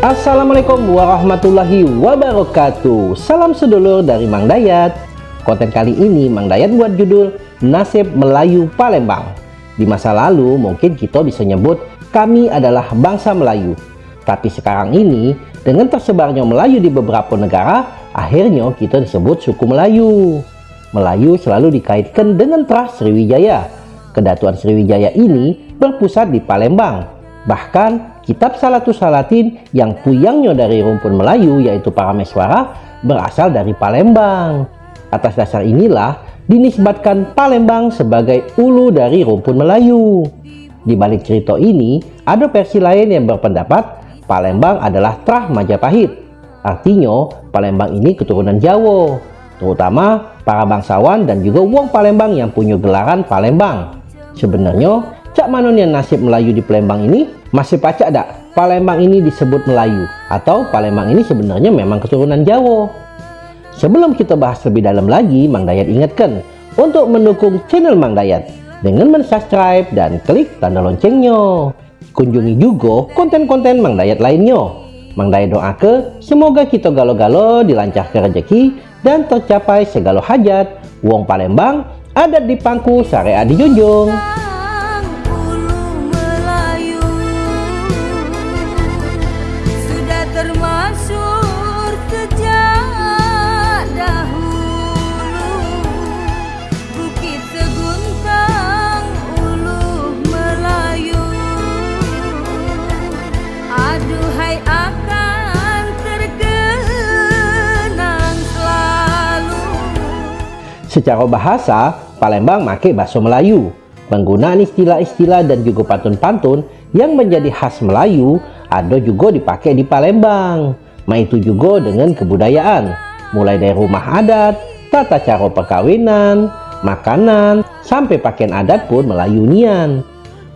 Assalamualaikum warahmatullahi wabarakatuh. Salam sedulur dari Mang Dayat. Konten kali ini Mang Dayat buat judul Nasib Melayu Palembang. Di masa lalu mungkin kita bisa nyebut kami adalah bangsa Melayu. Tapi sekarang ini dengan tersebarnya Melayu di beberapa negara Akhirnya kita disebut suku Melayu. Melayu selalu dikaitkan dengan Tras Sriwijaya. Kedatuan Sriwijaya ini berpusat di Palembang. Bahkan Kitab Salatus Salatin yang puyangnya dari rumpun Melayu yaitu Parameswara berasal dari Palembang. Atas dasar inilah dinisbatkan Palembang sebagai ulu dari rumpun Melayu. Di balik cerita ini ada versi lain yang berpendapat Palembang adalah Trah Majapahit. Artinya Palembang ini keturunan Jawa, terutama para bangsawan dan juga uang Palembang yang punya gelaran Palembang. Sebenarnya Cak manonnya nasib Melayu di Palembang ini masih pacak tak? Palembang ini disebut Melayu atau Palembang ini sebenarnya memang keturunan Jawa. Sebelum kita bahas lebih dalam lagi Mang Dayat ingatkan untuk mendukung channel Mang Dayat dengan mensubscribe dan klik tanda loncengnya. Kunjungi juga konten-konten Mang Dayat lainnya. Mang Dayat doa ke semoga kita galo-galo dilancarkan rezeki dan tercapai segala hajat. Wong Palembang adat di pangku syariat dijunjung Secara bahasa, Palembang make bahasa Melayu. Penggunaan istilah-istilah dan juga pantun-pantun yang menjadi khas Melayu ada juga dipakai di Palembang. Ma itu juga dengan kebudayaan, mulai dari rumah adat, tata cara perkawinan, makanan, sampai pakaian adat pun Melayu nian.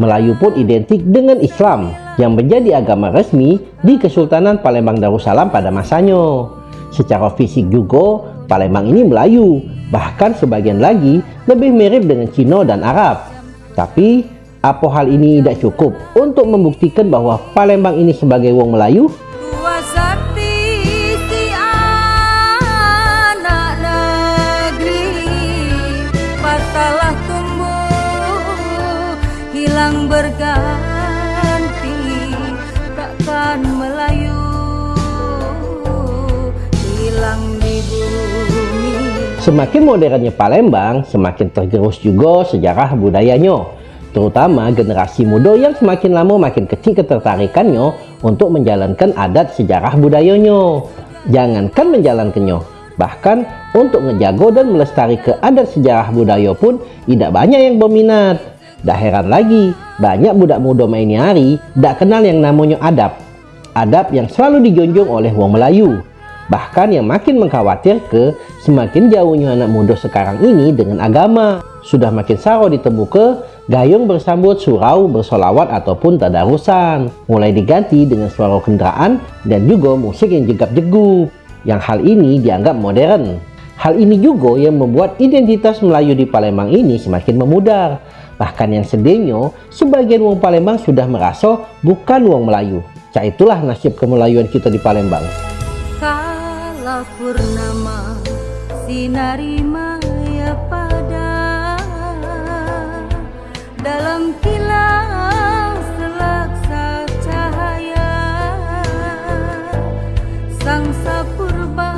Melayu pun identik dengan Islam yang menjadi agama resmi di Kesultanan Palembang Darussalam pada masanya. Secara fisik juga Palembang ini Melayu Bahkan sebagian lagi lebih mirip dengan Cina dan Arab. Tapi, apa hal ini tidak cukup untuk membuktikan bahwa Palembang ini sebagai wong Melayu? berganti Semakin modernnya Palembang, semakin tergerus juga sejarah budayanya. Terutama generasi muda yang semakin lama makin kecil ketertarikannya untuk menjalankan adat sejarah budayanya. Jangankan menjalankannya, bahkan untuk ngejago dan melestari ke adat sejarah budaya pun tidak banyak yang berminat. Dah heran lagi, banyak budak muda main hari tidak kenal yang namanya adab. Adab yang selalu dijunjung oleh wong Melayu Bahkan yang makin mengkhawatir ke semakin jauhnya anak muda sekarang ini dengan agama. Sudah makin saro ke gayung bersambut surau bersolawat ataupun tadarusan. Mulai diganti dengan suara kendaraan dan juga musik yang jegap-jegup. Yang hal ini dianggap modern. Hal ini juga yang membuat identitas Melayu di Palembang ini semakin memudar. Bahkan yang sedihnya, sebagian wong Palembang sudah merasa bukan wong Melayu. Cak itulah nasib kemelayuan kita di Palembang purnama sinari maya pada. Dalam kilau selaksa cahaya sang sapurba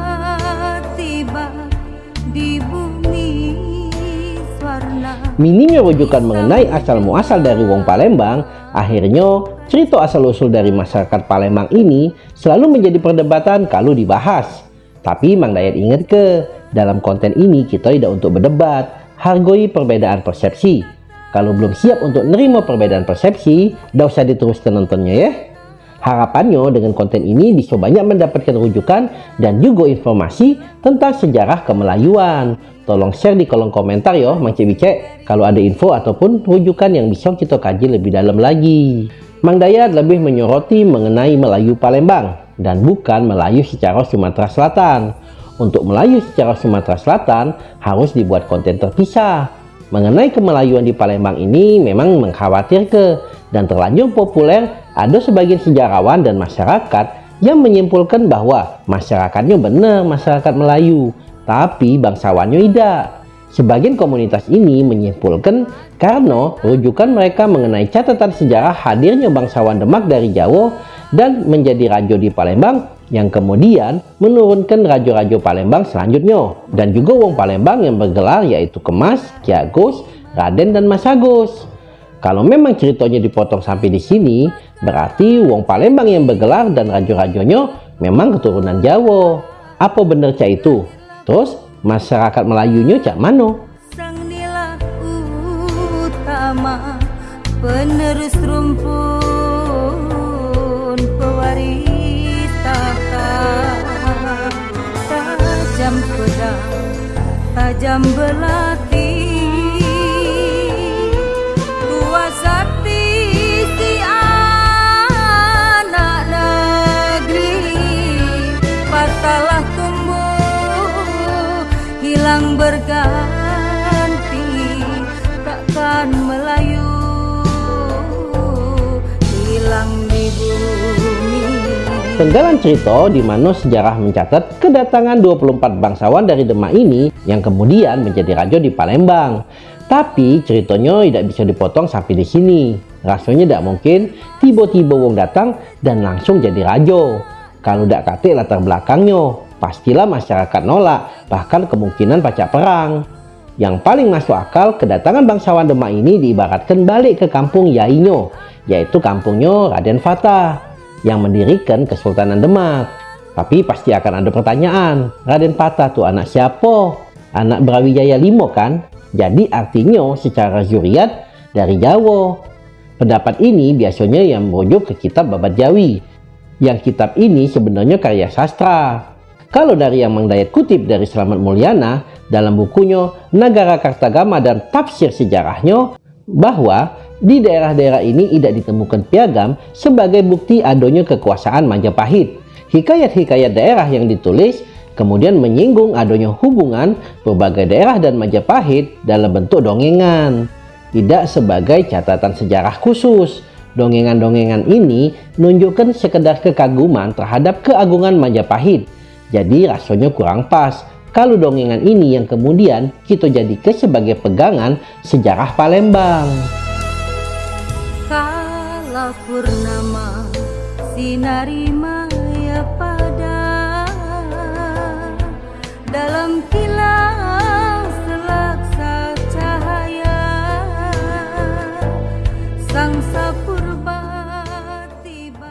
tiba di bumi warna minimnya rujukan mengenai asal muasal dari wong Palembang. Akhirnya Cerita asal-usul dari masyarakat Palembang ini selalu menjadi perdebatan kalau dibahas. Tapi Mang Dayat ingat ke, dalam konten ini kita tidak untuk berdebat, hargai perbedaan persepsi. Kalau belum siap untuk nerima perbedaan persepsi, tidak usah diteruskan nontonnya ya. Harapannya dengan konten ini bisa banyak mendapatkan rujukan dan juga informasi tentang sejarah kemelayuan. Tolong share di kolom komentar ya Mang Cebicek kalau ada info ataupun rujukan yang bisa kita kaji lebih dalam lagi. Mang Dayat lebih menyoroti mengenai Melayu Palembang dan bukan Melayu secara Sumatera Selatan. Untuk Melayu secara Sumatera Selatan harus dibuat konten terpisah. Mengenai kemelayuan di Palembang ini memang mengkhawatirkan dan terlanjur populer ada sebagian sejarawan dan masyarakat yang menyimpulkan bahwa masyarakatnya benar masyarakat Melayu, tapi bangsawannya tidak. Sebagian komunitas ini menyimpulkan karena rujukan mereka mengenai catatan sejarah hadirnya bangsawan Demak dari Jawa dan menjadi raja di Palembang yang kemudian menurunkan raja-raja Palembang selanjutnya dan juga wong Palembang yang bergelar yaitu Kemas, Ki Agus, Raden dan Mas Agus. Kalau memang ceritanya dipotong sampai di sini, berarti wong Palembang yang bergelar dan raja-rajanya memang keturunan Jawa. Apa benar cak itu? Terus masyarakat Melayunya cak utama penerus rumpun hilang berganti takkan Melayu hilang di bumi Penggalan cerita di mana sejarah mencatat kedatangan 24 bangsawan dari Demak ini yang kemudian menjadi raja di Palembang. Tapi ceritanya tidak bisa dipotong sampai di sini. Rasanya tidak mungkin tiba-tiba wong datang dan langsung jadi raja. Kalau tidak kate latar belakangnya, pastilah masyarakat nolak, bahkan kemungkinan pacak perang. Yang paling masuk akal, kedatangan bangsawan Demak ini diibaratkan balik ke kampung Yainyo, yaitu kampungnya Raden Fatah yang mendirikan Kesultanan Demak. Tapi pasti akan ada pertanyaan, Raden Patah tuh anak siapa? Anak Brawijaya Limo kan? Jadi artinya secara zuriat dari Jawa. Pendapat ini biasanya yang merujuk ke kitab Babat Jawi. Yang kitab ini sebenarnya karya sastra. Kalau dari yang Mang Dayat kutip dari Selamat Mulyana dalam bukunya Nagara Kartagama dan Tafsir Sejarahnya bahwa di daerah-daerah ini tidak ditemukan piagam sebagai bukti adanya kekuasaan Majapahit. Hikayat-hikayat daerah yang ditulis kemudian menyinggung adanya hubungan berbagai daerah dan Majapahit dalam bentuk dongengan, tidak sebagai catatan sejarah khusus. Dongengan-dongengan ini menunjukkan sekedar kekaguman terhadap keagungan Majapahit. Jadi rasanya kurang pas kalau dongengan ini yang kemudian kita jadikan sebagai pegangan sejarah Palembang. Sinari maya pada dalam kilau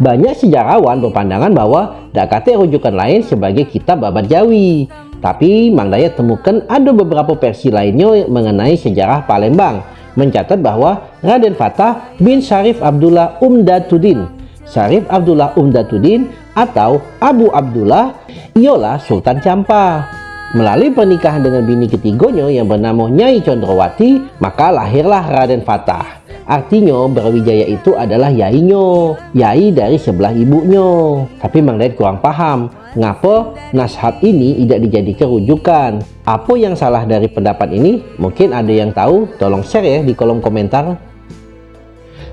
Banyak sejarawan berpandangan bahwa Dakate rujukan lain sebagai kitab Babat Jawi. Tapi Mang Dayat temukan ada beberapa versi lainnya mengenai sejarah Palembang. Mencatat bahwa Raden Fatah bin Syarif Abdullah Umdatuddin Syarif Abdullah Umdatuddin atau Abu Abdullah ialah Sultan Campa. Melalui pernikahan dengan bini ketiganya yang bernama Nyai Condrowati, maka lahirlah Raden Fatah. Artinya Brawijaya itu adalah yainya, yai dari sebelah ibunya. Tapi Mang Dayat kurang paham, ngapa nasihat ini tidak dijadikan rujukan. Apa yang salah dari pendapat ini? Mungkin ada yang tahu, tolong share ya di kolom komentar.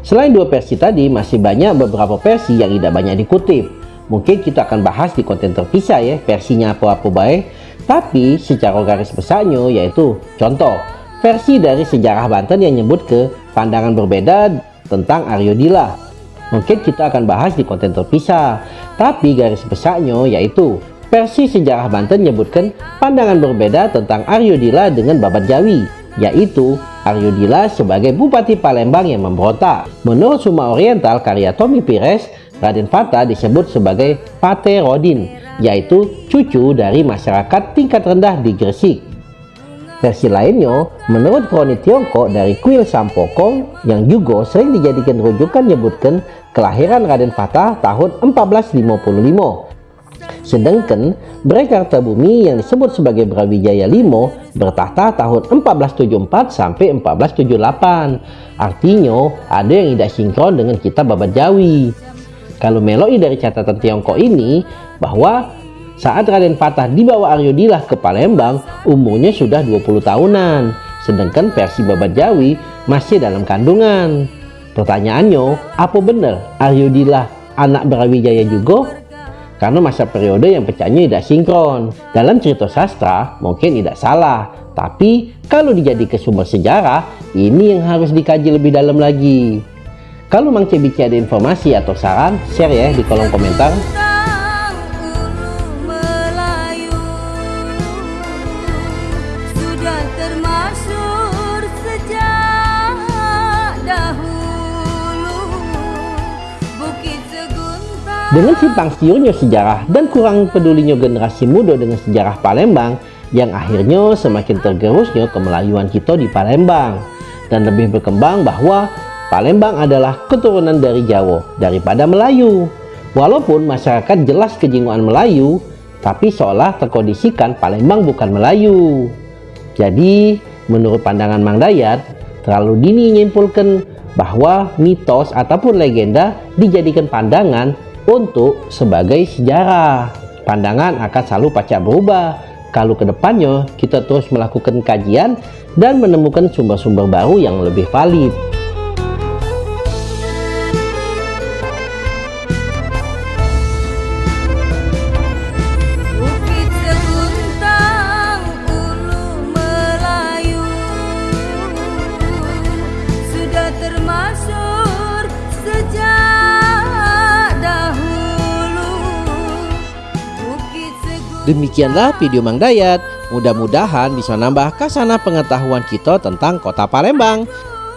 Selain dua versi tadi, masih banyak beberapa versi yang tidak banyak dikutip. Mungkin kita akan bahas di konten terpisah ya, versinya apa-apa baik. Tapi secara garis besarnya yaitu contoh, versi dari sejarah Banten yang nyebut ke pandangan berbeda tentang Aryo Dila. Mungkin kita akan bahas di konten terpisah. Tapi garis besarnya yaitu versi sejarah Banten menyebutkan pandangan berbeda tentang Aryo Dila dengan Babat Jawi, yaitu Aryo Dila sebagai Bupati Palembang yang memberontak. Menurut Suma Oriental karya Tommy Pires, Raden Fatah disebut sebagai Pate Rodin, yaitu cucu dari masyarakat tingkat rendah di Gresik. Versi lainnya, menurut kroni Tiongkok dari kuil Sampokong yang juga sering dijadikan rujukan menyebutkan kelahiran Raden Fatah tahun 1455. Sedangkan Brekarta Bumi yang disebut sebagai Brawijaya Limo bertahta tahun 1474 sampai 1478. Artinya ada yang tidak sinkron dengan kitab Babat Jawi. Kalau meloi dari catatan Tiongkok ini bahwa saat Raden Fatah dibawa Aryo Dilah ke Palembang umurnya sudah 20 tahunan. Sedangkan versi Babat Jawi masih dalam kandungan. Pertanyaannya, apa benar Aryo Dilah anak Brawijaya juga? karena masa periode yang pecahnya tidak sinkron. Dalam cerita sastra mungkin tidak salah, tapi kalau dijadikan sumber sejarah, ini yang harus dikaji lebih dalam lagi. Kalau Mang Cebici ada informasi atau saran, share ya di kolom komentar. Dengan simpang siurnya sejarah dan kurang pedulinya generasi muda dengan sejarah Palembang, yang akhirnya semakin tergerusnya kemelayuan kita di Palembang. Dan lebih berkembang bahwa Palembang adalah keturunan dari Jawa daripada Melayu. Walaupun masyarakat jelas kejinguan Melayu, tapi seolah terkondisikan Palembang bukan Melayu. Jadi, menurut pandangan Mang Dayat, terlalu dini nyimpulkan bahwa mitos ataupun legenda dijadikan pandangan untuk sebagai sejarah. Pandangan akan selalu pacak berubah kalau ke depannya kita terus melakukan kajian dan menemukan sumber-sumber baru yang lebih valid. Demikianlah video Mang Dayat. Mudah-mudahan bisa nambah kasana pengetahuan kita tentang kota Palembang.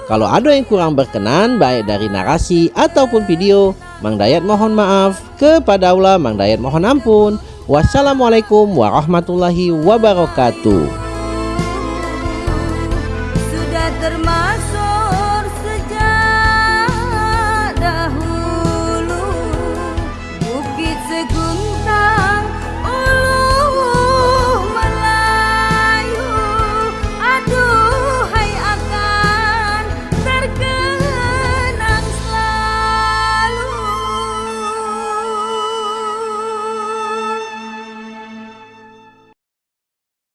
Kalau ada yang kurang berkenan baik dari narasi ataupun video, Mang Dayat mohon maaf. Kepada Allah Mang Dayat mohon ampun. Wassalamualaikum warahmatullahi wabarakatuh.